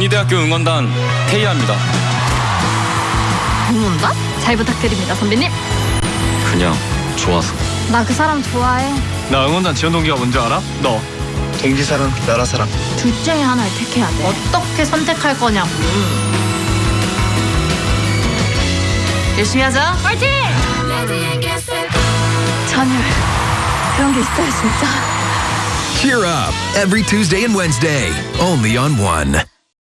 연희대학교 응원단 태희아입니다. 응원단? 잘 부탁드립니다, 선배님. 그냥 좋아서. 나 그 사람 좋아해. 나 응원단 지원 동기가 뭔지 알아? 너. 동기 사람 나라 사람. 둘 중에 하나를 택해야 돼. 어떻게 선택할 거냐고. 열심히 하자. 파이팅! 전율. 그런 게 있어요, 진짜. Cheer up every Tuesday and Wednesday, only on One.